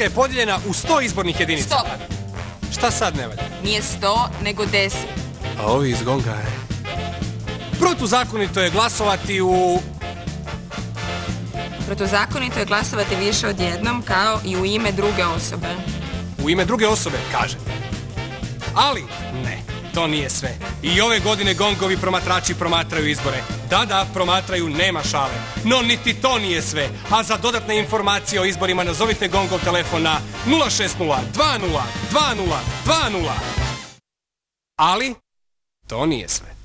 Hrvatska je podijeljena u 100 izbornih jedinica. Stop. Šta sad ne valja? Nije sto, nego deset. A ovi iz Gonga je... Protuzakonito je glasovati u... Protuzakonito je glasovati više od jednom kao i u ime druge osobe. U ime druge osobe, kaže. Ali, ne, to nije sve. I ove godine gongovi promatrači promatraju izbore. Da, da, promatraju, nema šale. No, niti to nije sve. A za dodatne informacije o izborima nazovite gongov telefon na 060 20 20 20. Ali, to nije sve.